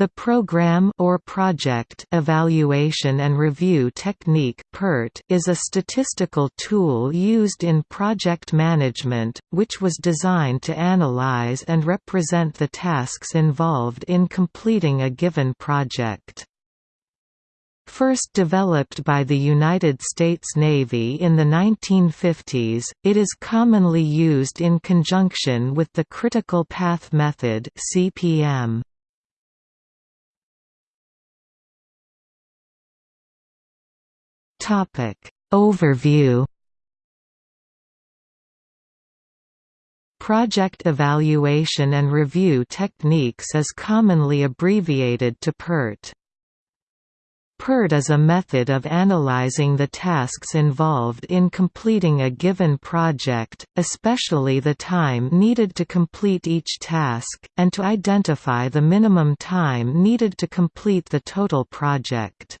The program or project evaluation and review technique (PERT) is a statistical tool used in project management, which was designed to analyze and represent the tasks involved in completing a given project. First developed by the United States Navy in the 1950s, it is commonly used in conjunction with the critical path method (CPM). Topic Overview Project evaluation and review techniques is commonly abbreviated to PERT. PERT is a method of analyzing the tasks involved in completing a given project, especially the time needed to complete each task, and to identify the minimum time needed to complete the total project.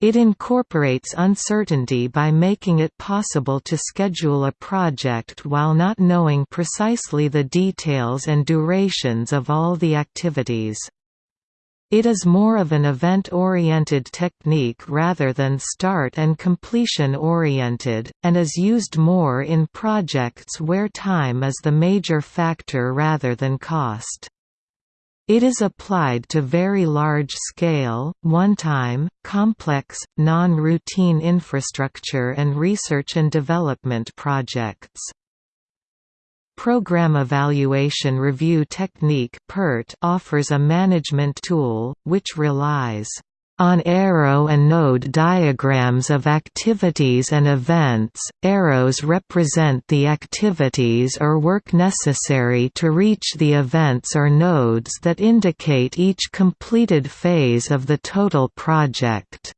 It incorporates uncertainty by making it possible to schedule a project while not knowing precisely the details and durations of all the activities. It is more of an event-oriented technique rather than start and completion-oriented, and is used more in projects where time is the major factor rather than cost. It is applied to very large-scale, one-time, complex, non-routine infrastructure and research and development projects. Program Evaluation Review Technique offers a management tool, which relies on arrow and node diagrams of activities and events, arrows represent the activities or work necessary to reach the events or nodes that indicate each completed phase of the total project.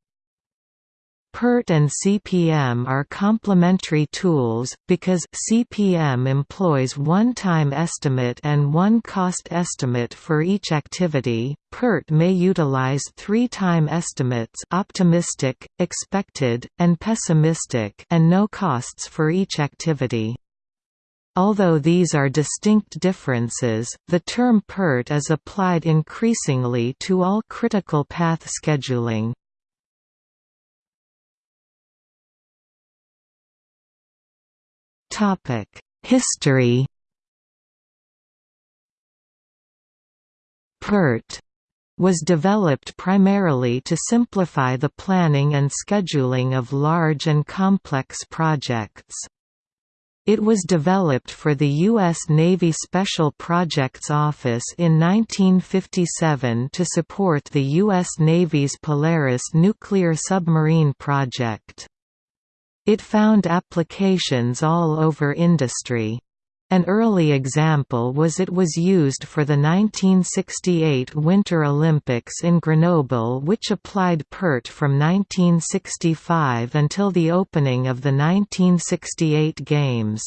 PERT and CPM are complementary tools, because CPM employs one time estimate and one cost estimate for each activity. PERT may utilize three time estimates optimistic, expected, and pessimistic and no costs for each activity. Although these are distinct differences, the term PERT is applied increasingly to all critical path scheduling. History PERT was developed primarily to simplify the planning and scheduling of large and complex projects. It was developed for the U.S. Navy Special Projects Office in 1957 to support the U.S. Navy's Polaris nuclear submarine project. It found applications all over industry. An early example was it was used for the 1968 Winter Olympics in Grenoble which applied PERT from 1965 until the opening of the 1968 Games.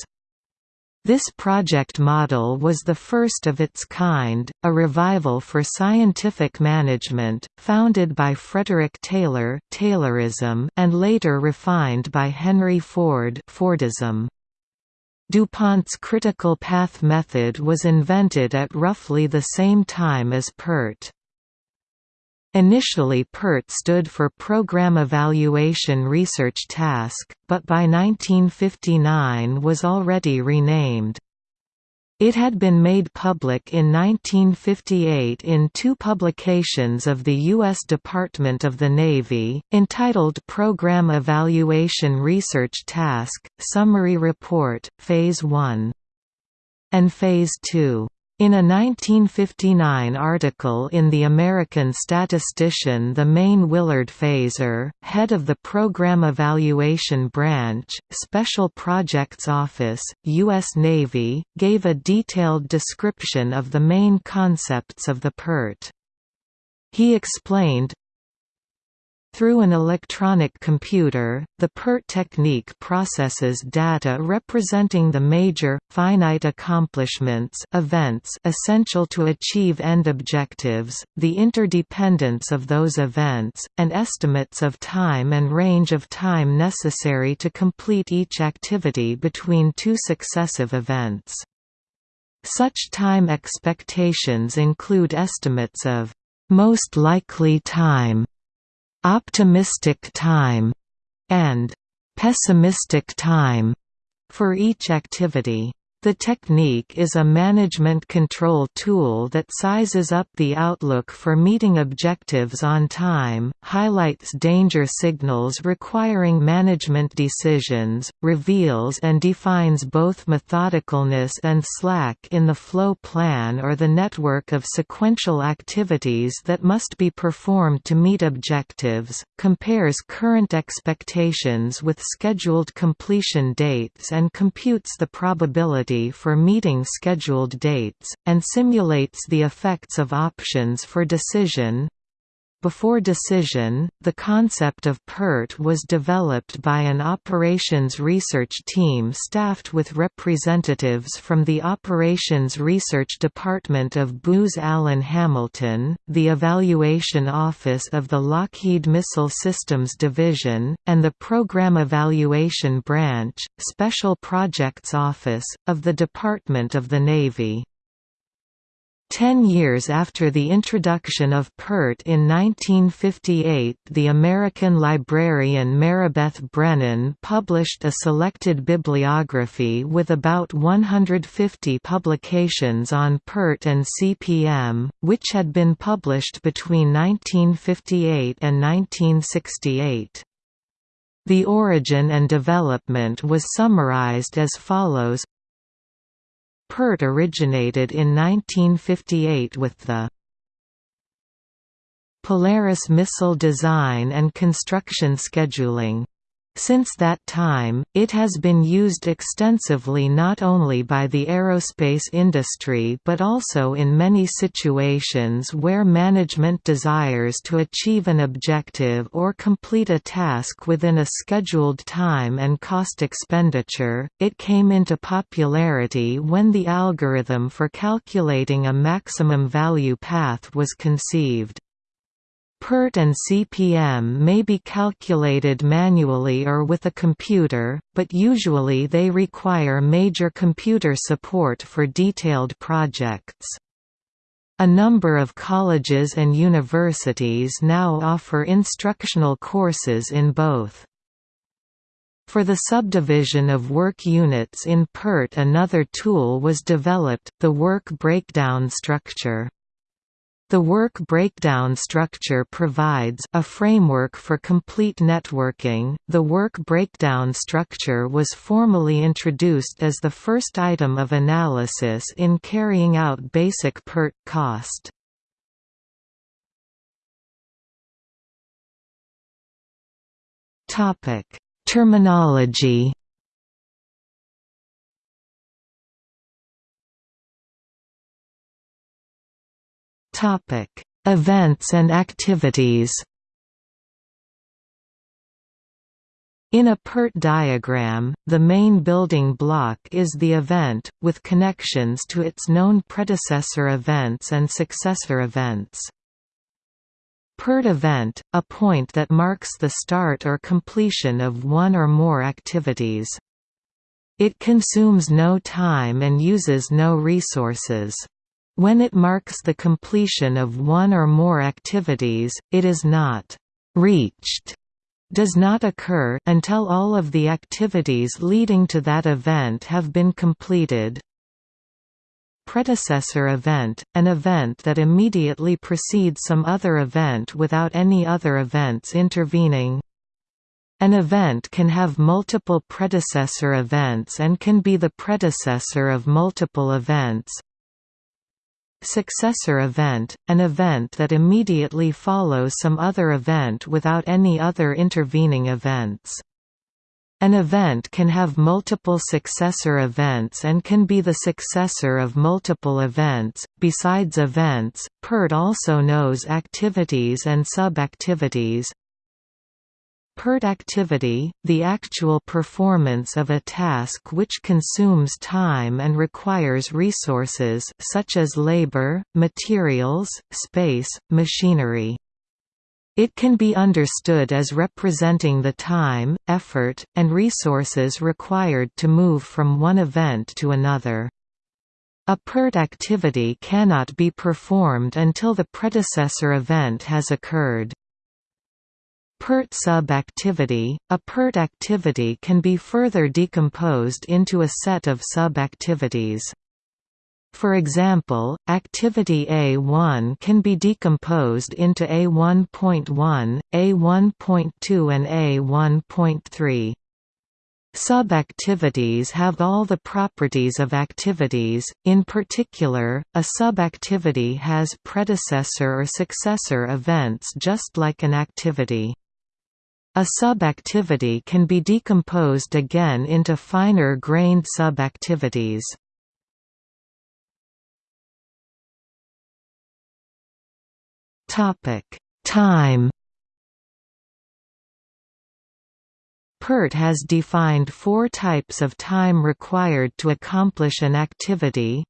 This project model was the first of its kind, a revival for scientific management, founded by Frederick Taylor Taylorism and later refined by Henry Ford Fordism. DuPont's critical path method was invented at roughly the same time as PERT. Initially PERT stood for Program Evaluation Research Task, but by 1959 was already renamed. It had been made public in 1958 in two publications of the U.S. Department of the Navy, entitled Program Evaluation Research Task, Summary Report, Phase 1 and Phase 2. In a 1959 article in The American Statistician the Main Willard Fazar, head of the Program Evaluation Branch, Special Projects Office, U.S. Navy, gave a detailed description of the main concepts of the PERT. He explained, through an electronic computer, the PERT technique processes data representing the major, finite accomplishments events essential to achieve end objectives, the interdependence of those events, and estimates of time and range of time necessary to complete each activity between two successive events. Such time expectations include estimates of most likely time, optimistic time, and pessimistic time for each activity. The technique is a management control tool that sizes up the outlook for meeting objectives on time, highlights danger signals requiring management decisions, reveals and defines both methodicalness and slack in the flow plan or the network of sequential activities that must be performed to meet objectives, compares current expectations with scheduled completion dates and computes the probability for meeting scheduled dates, and simulates the effects of options for decision, before decision, the concept of PERT was developed by an operations research team staffed with representatives from the Operations Research Department of Booz Allen Hamilton, the Evaluation Office of the Lockheed Missile Systems Division, and the Program Evaluation Branch, Special Projects Office, of the Department of the Navy. Ten years after the introduction of PERT in 1958 the American librarian Maribeth Brennan published a selected bibliography with about 150 publications on PERT and CPM, which had been published between 1958 and 1968. The origin and development was summarized as follows PERT originated in 1958 with the Polaris missile design and construction scheduling since that time, it has been used extensively not only by the aerospace industry but also in many situations where management desires to achieve an objective or complete a task within a scheduled time and cost expenditure. It came into popularity when the algorithm for calculating a maximum value path was conceived. PERT and CPM may be calculated manually or with a computer, but usually they require major computer support for detailed projects. A number of colleges and universities now offer instructional courses in both. For the subdivision of work units in PERT another tool was developed, the work breakdown structure. The work breakdown structure provides a framework for complete networking. The work breakdown structure was formally introduced as the first item of analysis in carrying out basic PERT cost. Topic: Terminology Topic: Events and activities. In a PERT diagram, the main building block is the event, with connections to its known predecessor events and successor events. PERT event, a point that marks the start or completion of one or more activities. It consumes no time and uses no resources. When it marks the completion of one or more activities, it is not «reached» does not occur until all of the activities leading to that event have been completed. Predecessor event – an event that immediately precedes some other event without any other events intervening. An event can have multiple predecessor events and can be the predecessor of multiple events, Successor event – an event that immediately follows some other event without any other intervening events. An event can have multiple successor events and can be the successor of multiple events. Besides events, PERT also knows activities and sub-activities, PERT activity, the actual performance of a task which consumes time and requires resources such as labor, materials, space, machinery. It can be understood as representing the time, effort, and resources required to move from one event to another. A PERT activity cannot be performed until the predecessor event has occurred. PERT sub-activity – A PERT activity can be further decomposed into a set of sub-activities. For example, activity A1 can be decomposed into A1.1, A1.2 and A1.3. Sub-activities have all the properties of activities, in particular, a sub-activity has predecessor or successor events just like an activity. A sub-activity can be decomposed again into finer-grained sub-activities. Time PERT has defined four types of time required to accomplish an activity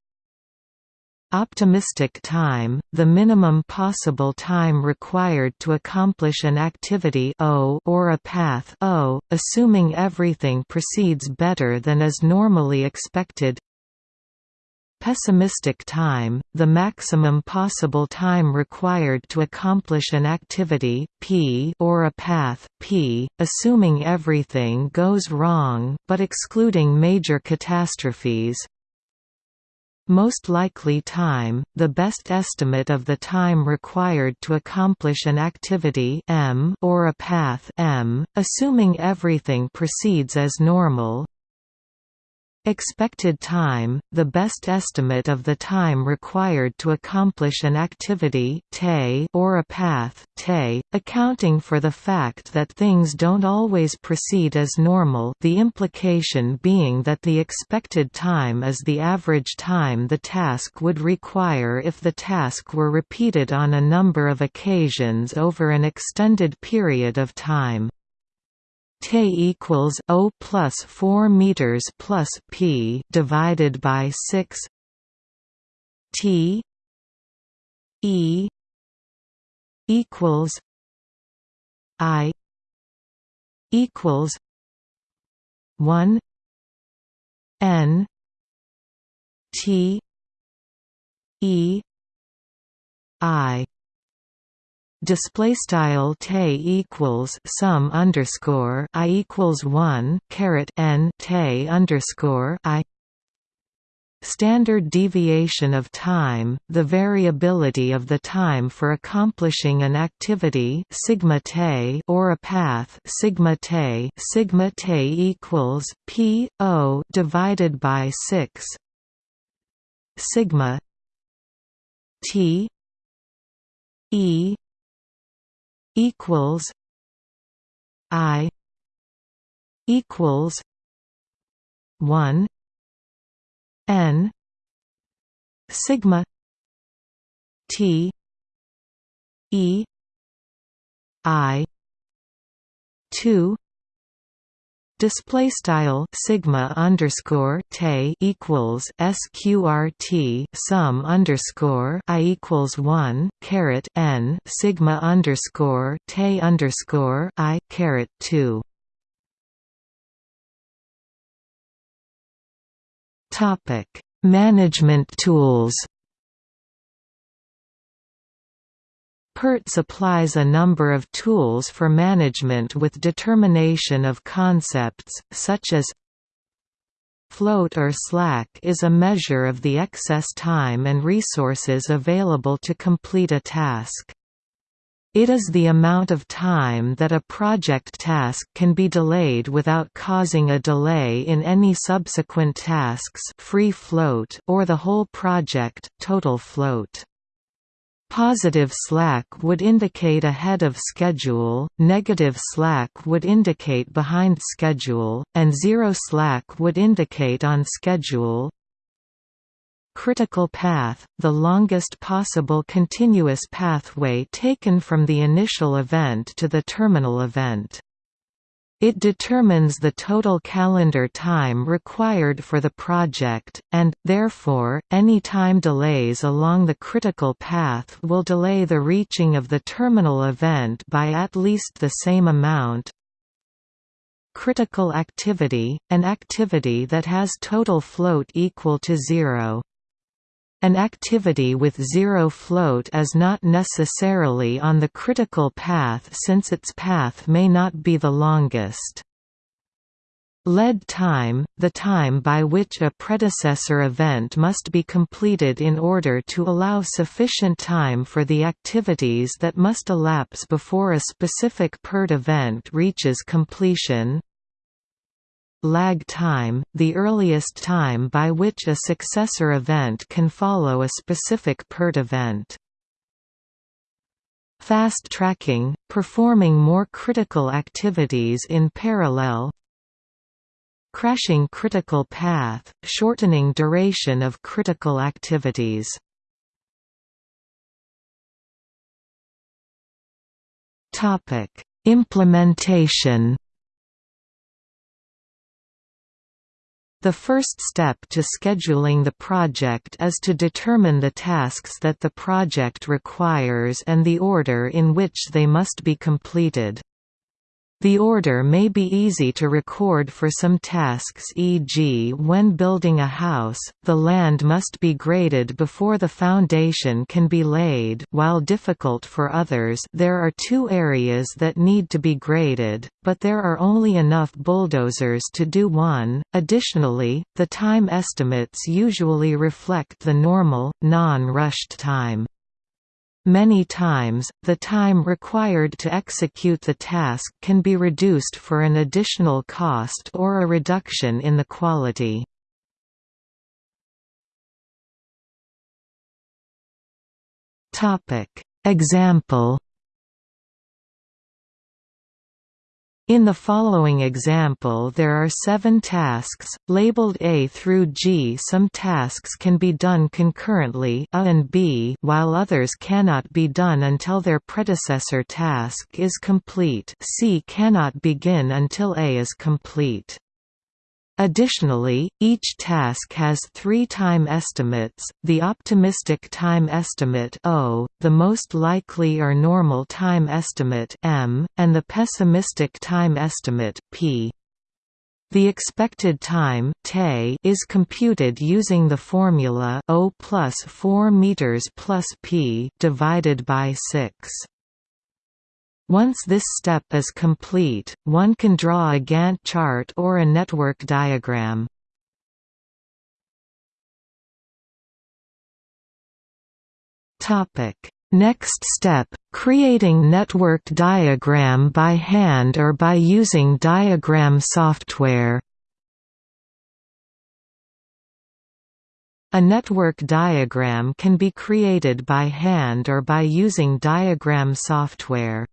Optimistic time, the minimum possible time required to accomplish an activity o or a path o, assuming everything proceeds better than is normally expected. Pessimistic time, the maximum possible time required to accomplish an activity p or a path p, assuming everything goes wrong but excluding major catastrophes most likely time, the best estimate of the time required to accomplish an activity m or a path m, assuming everything proceeds as normal Expected time, the best estimate of the time required to accomplish an activity or a path accounting for the fact that things don't always proceed as normal the implication being that the expected time is the average time the task would require if the task were repeated on a number of occasions over an extended period of time. T equals O plus four meters plus P divided by six T E equals I equals one N T E I display style te equals sum underscore i equals one caret n te underscore i. Standard deviation of time, the variability of the time for accomplishing an activity sigma te or a path sigma te sigma te equals p o divided by 6 sigma t e equals I equals one N sigma T E I two display style sigma underscore te equals sqrt sum underscore i equals one caret n sigma underscore te underscore i caret two. Topic: Management tools. PERT supplies a number of tools for management with determination of concepts, such as Float or slack is a measure of the excess time and resources available to complete a task. It is the amount of time that a project task can be delayed without causing a delay in any subsequent tasks free float or the whole project total float. Positive slack would indicate ahead of schedule, negative slack would indicate behind schedule, and zero slack would indicate on schedule. Critical path, the longest possible continuous pathway taken from the initial event to the terminal event. It determines the total calendar time required for the project, and, therefore, any time delays along the critical path will delay the reaching of the terminal event by at least the same amount. Critical activity – an activity that has total float equal to zero. An activity with zero float is not necessarily on the critical path since its path may not be the longest. Lead time, the time by which a predecessor event must be completed in order to allow sufficient time for the activities that must elapse before a specific PERT event reaches completion lag time, the earliest time by which a successor event can follow a specific PERT event. Fast tracking, performing more critical activities in parallel. Crashing critical path, shortening duration of critical activities. Implementation The first step to scheduling the project is to determine the tasks that the project requires and the order in which they must be completed. The order may be easy to record for some tasks e.g. when building a house, the land must be graded before the foundation can be laid while difficult for others there are two areas that need to be graded, but there are only enough bulldozers to do one. Additionally, the time estimates usually reflect the normal, non-rushed time. Many times, the time required to execute the task can be reduced for an additional cost or a reduction in the quality. Example In the following example there are seven tasks, labeled A through G. Some tasks can be done concurrently A and B while others cannot be done until their predecessor task is complete C cannot begin until A is complete. Additionally, each task has three time estimates, the optimistic time estimate O, the most likely or normal time estimate M, and the pessimistic time estimate P. The expected time is computed using the formula O plus 4 meters plus P divided by 6. Once this step is complete, one can draw a Gantt chart or a network diagram. Next step, creating network diagram by hand or by using diagram software. A network diagram can be created by hand or by using diagram software.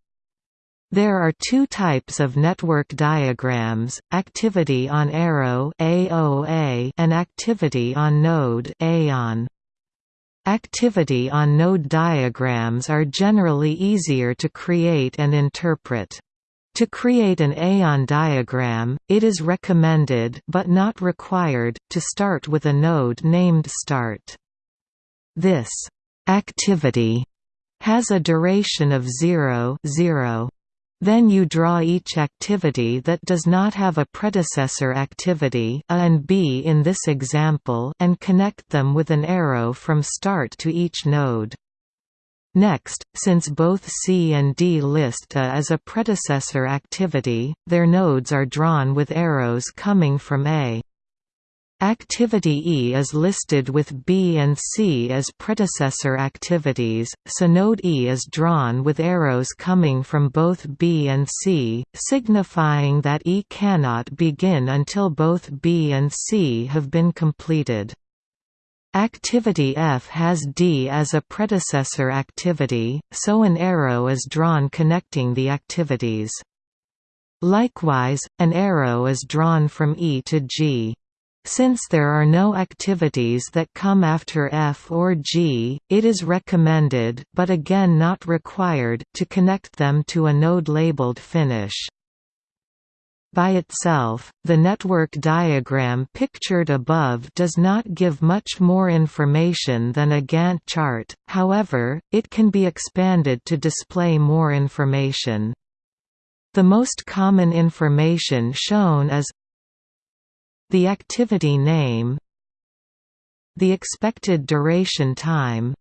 There are two types of network diagrams, activity on arrow AOA and activity on node AON. Activity on node diagrams are generally easier to create and interpret. To create an AON diagram, it is recommended but not required, to start with a node named start. This activity has a duration of 0, 0. Then you draw each activity that does not have a predecessor activity A and B in this example and connect them with an arrow from start to each node. Next, since both C and D list A as a predecessor activity, their nodes are drawn with arrows coming from A. Activity E is listed with B and C as predecessor activities, so node E is drawn with arrows coming from both B and C, signifying that E cannot begin until both B and C have been completed. Activity F has D as a predecessor activity, so an arrow is drawn connecting the activities. Likewise, an arrow is drawn from E to G. Since there are no activities that come after F or G, it is recommended but again not required to connect them to a node labeled finish. By itself, the network diagram pictured above does not give much more information than a Gantt chart, however, it can be expanded to display more information. The most common information shown is the activity name the expected duration time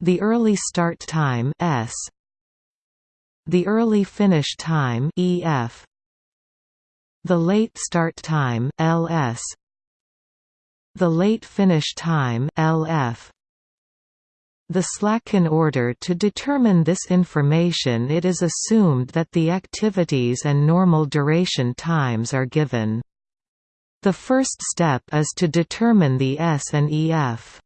the early start time s the early finish time ef the late start time ls the late finish time lf the slack in order to determine this information it is assumed that the activities and normal duration times are given. The first step is to determine the S and EF.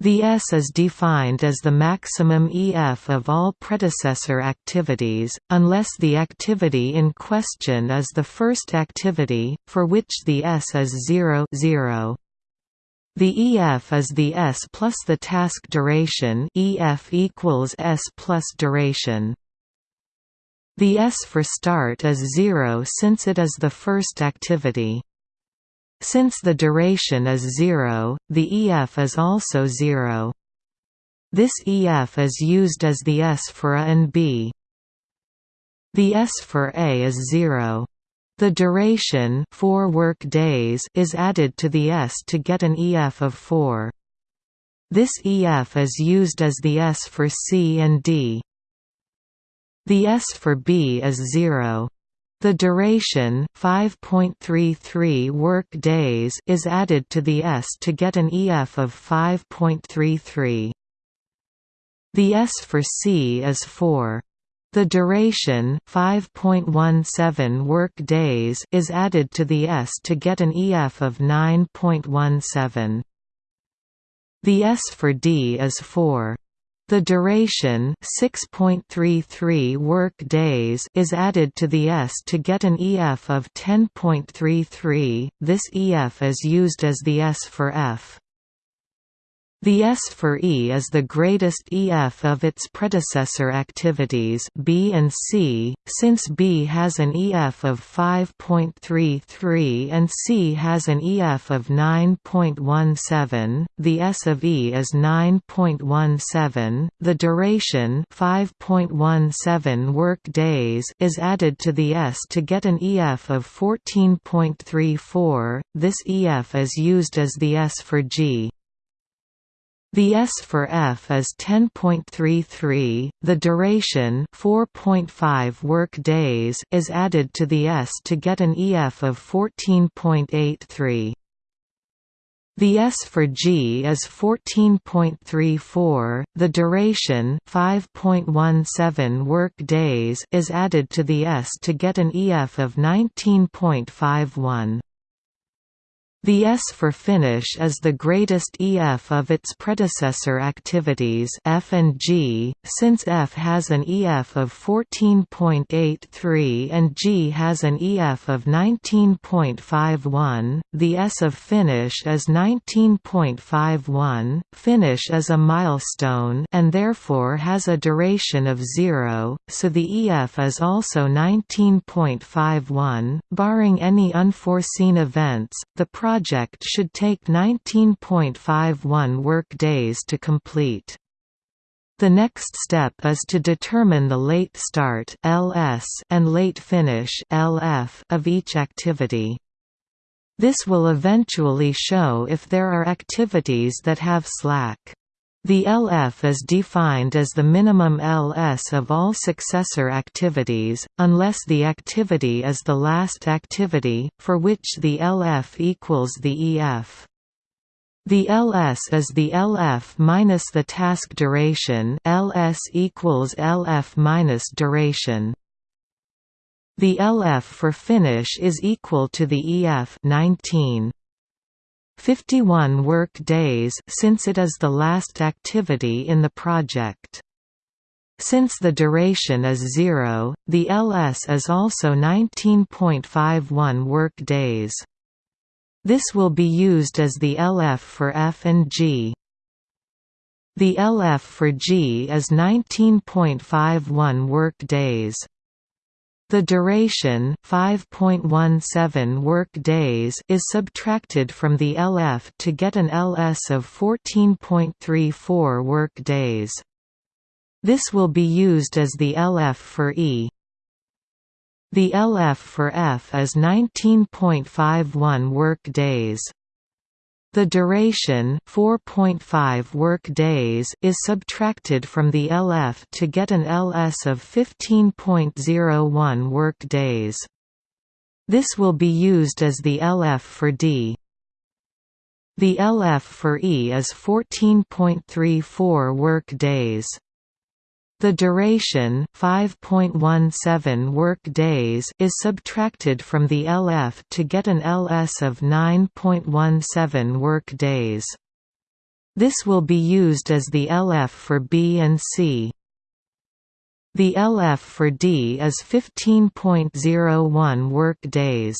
The S is defined as the maximum EF of all predecessor activities, unless the activity in question is the first activity, for which the S is 0, 0. The EF is the S plus the task duration EF equals S plus duration. The S for start is 0 since it is the first activity. Since the duration is 0, the EF is also 0. This EF is used as the S for A and B. The S for A is 0. The duration 4 work days is added to the S to get an EF of 4. This EF is used as the S for C and D. The S for B is 0. The duration 5.33 work days is added to the S to get an EF of 5.33. The S for C is 4. The duration 5.17 work days is added to the S to get an EF of 9.17. The S for D is 4. The duration 6.33 work days is added to the S to get an EF of 10.33. This EF is used as the S for F. The S for E is the greatest EF of its predecessor activities B and C, since B has an EF of 5.33 and C has an EF of 9.17. The S of E is 9.17. The duration 5.17 work days is added to the S to get an EF of 14.34. This EF is used as the S for G. The S for F is 10.33. The duration, 4.5 work days, is added to the S to get an EF of 14.83. The S for G is 14.34. The duration, 5.17 work days, is added to the S to get an EF of 19.51. The S for finish is the greatest EF of its predecessor activities F and G, since F has an EF of 14.83 and G has an EF of 19.51. The S of finish is 19.51. Finish is a milestone and therefore has a duration of 0, so the EF is also 19.51. Barring any unforeseen events, the project should take 19.51 work days to complete. The next step is to determine the late start (LS) and late finish (LF) of each activity. This will eventually show if there are activities that have slack. The LF is defined as the minimum LS of all successor activities, unless the activity is the last activity, for which the LF equals the EF. The LS is the LF minus the task duration LS equals LF minus duration. The LF for finish is equal to the EF 19. 51 work days since it is the last activity in the project. Since the duration is zero, the LS is also 19.51 work days. This will be used as the LF for F and G. The LF for G is 19.51 work days. The duration 5.17 work days is subtracted from the LF to get an LS of 14.34 work days. This will be used as the LF for E. The LF for F is 19.51 work days. The duration 4.5 work days is subtracted from the LF to get an LS of 15.01 work days. This will be used as the LF for D. The LF for E is 14.34 work days. The duration 5.17 work days is subtracted from the LF to get an LS of 9.17 work days. This will be used as the LF for B and C. The LF for D is 15.01 work days.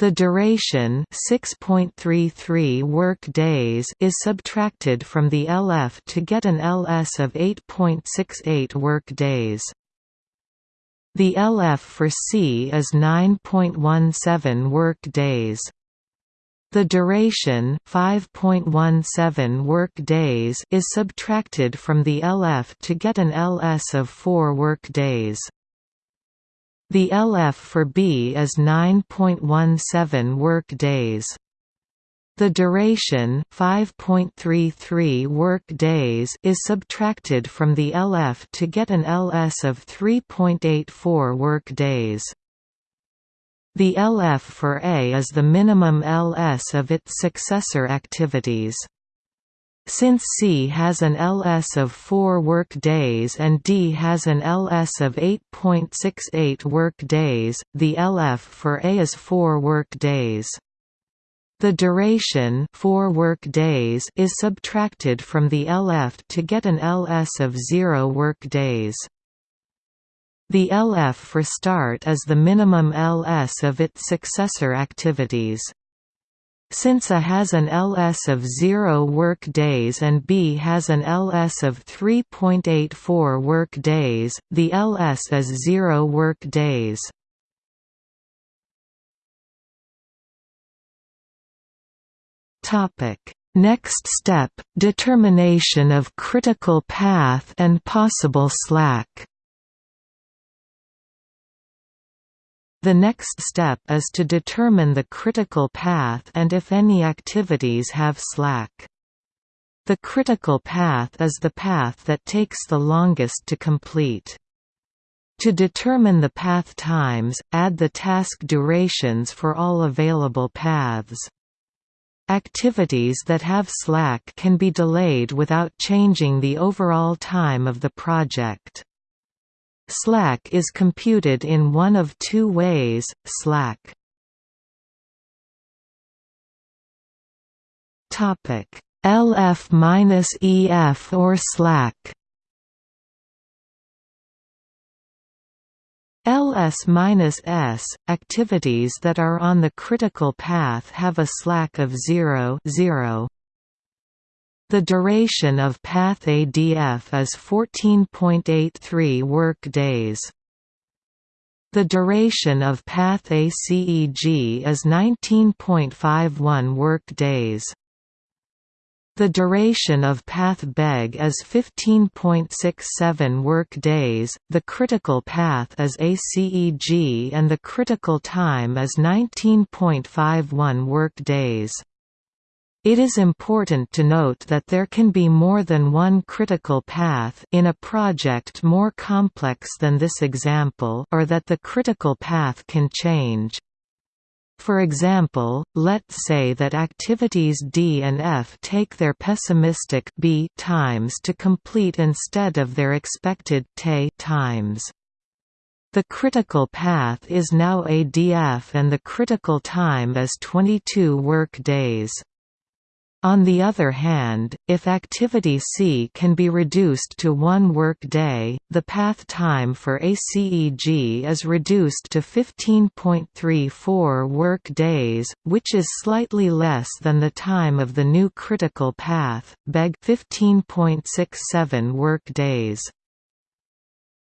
The duration 6.33 work days is subtracted from the LF to get an LS of 8.68 work days. The LF for C is 9.17 work days. The duration 5.17 work days is subtracted from the LF to get an LS of 4 work days. The LF for B is 9.17 work days. The duration 5.33 work days is subtracted from the LF to get an LS of 3.84 work days. The LF for A is the minimum LS of its successor activities. Since C has an LS of 4 work days and D has an LS of 8.68 work days, the LF for A is 4 work days. The duration 4 work days is subtracted from the LF to get an LS of 0 work days. The LF for start is the minimum LS of its successor activities. Since A has an LS of 0 work days and B has an LS of 3.84 work days, the LS is 0 work days. Next step, determination of critical path and possible slack The next step is to determine the critical path and if any activities have slack. The critical path is the path that takes the longest to complete. To determine the path times, add the task durations for all available paths. Activities that have slack can be delayed without changing the overall time of the project. Slack is computed in one of two ways, slack LF-EF or slack LS-S, activities that are on the critical path have a slack of 0, 0. The duration of path ADF is 14.83 work days. The duration of path ACEG is 19.51 work days. The duration of path BEG is 15.67 work days, the critical path is ACEG and the critical time is 19.51 work days. It is important to note that there can be more than one critical path in a project more complex than this example or that the critical path can change. For example, let's say that activities D and F take their pessimistic B times to complete instead of their expected T times. The critical path is now ADF and the critical time is 22 work days. On the other hand, if activity C can be reduced to one work-day, the path time for ACEG is reduced to 15.34 work-days, which is slightly less than the time of the new critical path, BEG 15.67 work-days.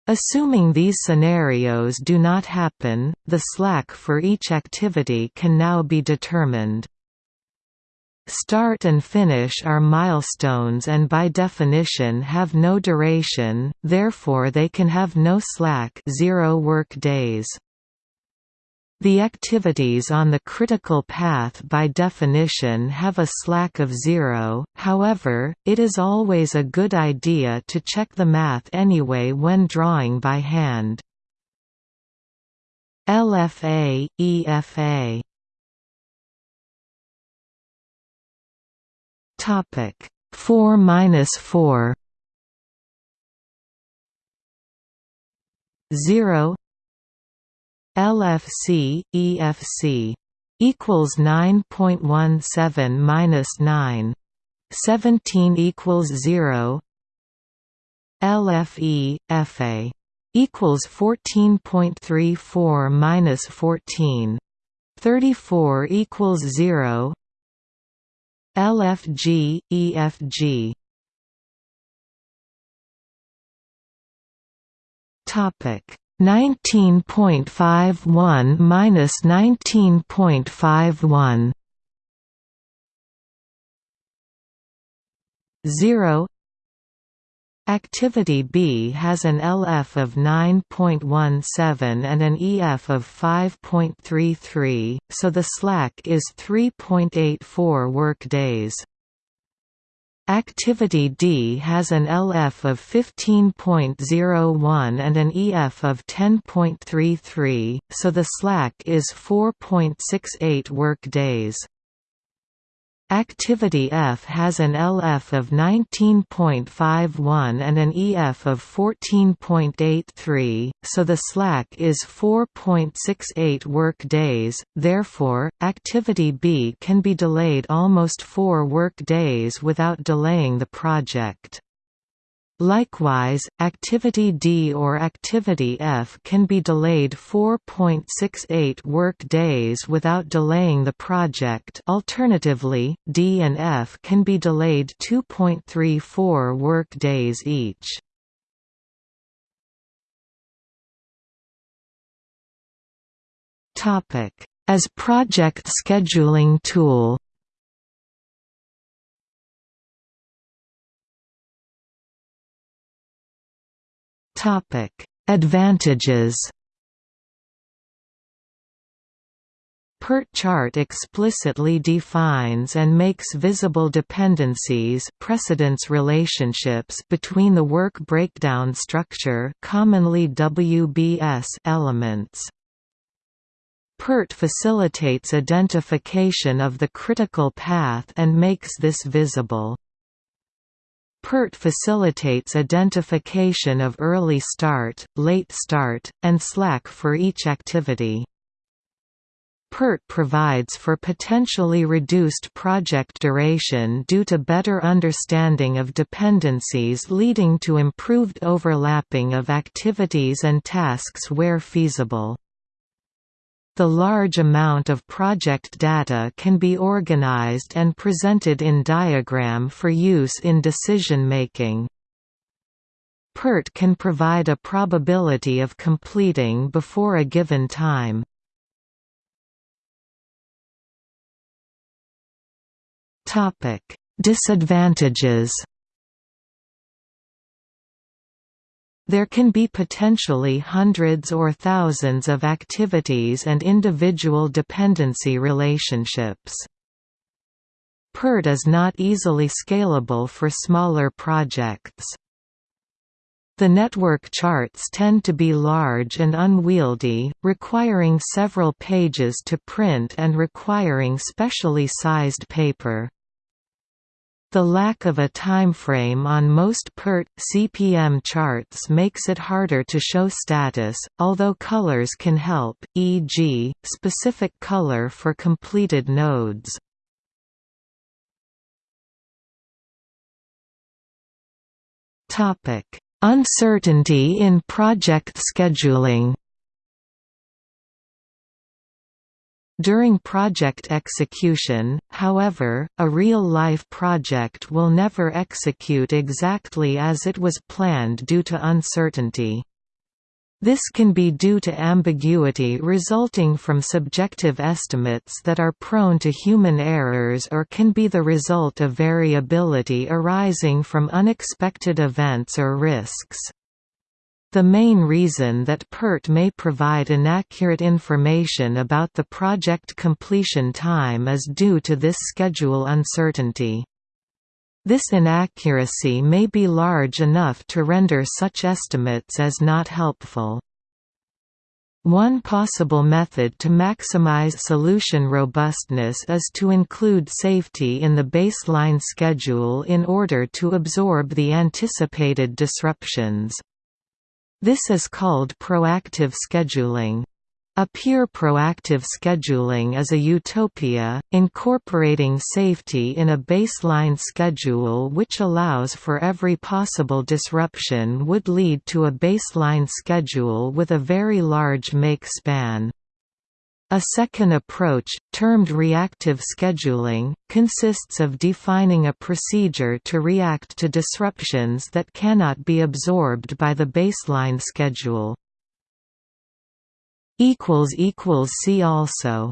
Assuming these scenarios do not happen, the slack for each activity can now be determined. Start and finish are milestones and by definition have no duration, therefore they can have no slack zero work days. The activities on the critical path by definition have a slack of zero, however, it is always a good idea to check the math anyway when drawing by hand. LFA, EFA Topic 4 minus 4 0 LFC EFC equals 9.17 minus 9 17 equals 0 LFE FA equals 14.34 minus 14 34 equals 0 LFG EFG topic. 19.51 minus 19.51 0 Activity B has an LF of 9.17 and an EF of 5.33, so the slack is 3.84 work days. Activity D has an LF of 15.01 and an EF of 10.33, so the slack is 4.68 work days. Activity F has an LF of 19.51 and an EF of 14.83, so the slack is 4.68 work days, therefore, activity B can be delayed almost 4 work days without delaying the project. Likewise, activity D or activity F can be delayed 4.68 work days without delaying the project alternatively, D and F can be delayed 2.34 work days each. As project scheduling tool Topic: Advantages. PERT chart explicitly defines and makes visible dependencies precedence relationships between the work breakdown structure commonly WBS elements. PERT facilitates identification of the critical path and makes this visible. PERT facilitates identification of early start, late start, and slack for each activity. PERT provides for potentially reduced project duration due to better understanding of dependencies leading to improved overlapping of activities and tasks where feasible. The large amount of project data can be organized and presented in diagram for use in decision making. PERT can provide a probability of completing before a given time. Disadvantages There can be potentially hundreds or thousands of activities and individual dependency relationships. PERT is not easily scalable for smaller projects. The network charts tend to be large and unwieldy, requiring several pages to print and requiring specially sized paper. The lack of a timeframe on most PERT CPM charts makes it harder to show status, although colors can help, e.g., specific color for completed nodes. Uncertainty in project scheduling During project execution, however, a real-life project will never execute exactly as it was planned due to uncertainty. This can be due to ambiguity resulting from subjective estimates that are prone to human errors or can be the result of variability arising from unexpected events or risks. The main reason that PERT may provide inaccurate information about the project completion time is due to this schedule uncertainty. This inaccuracy may be large enough to render such estimates as not helpful. One possible method to maximize solution robustness is to include safety in the baseline schedule in order to absorb the anticipated disruptions. This is called proactive scheduling. A pure proactive scheduling is a utopia, incorporating safety in a baseline schedule which allows for every possible disruption would lead to a baseline schedule with a very large make span. A second approach, termed reactive scheduling, consists of defining a procedure to react to disruptions that cannot be absorbed by the baseline schedule. See also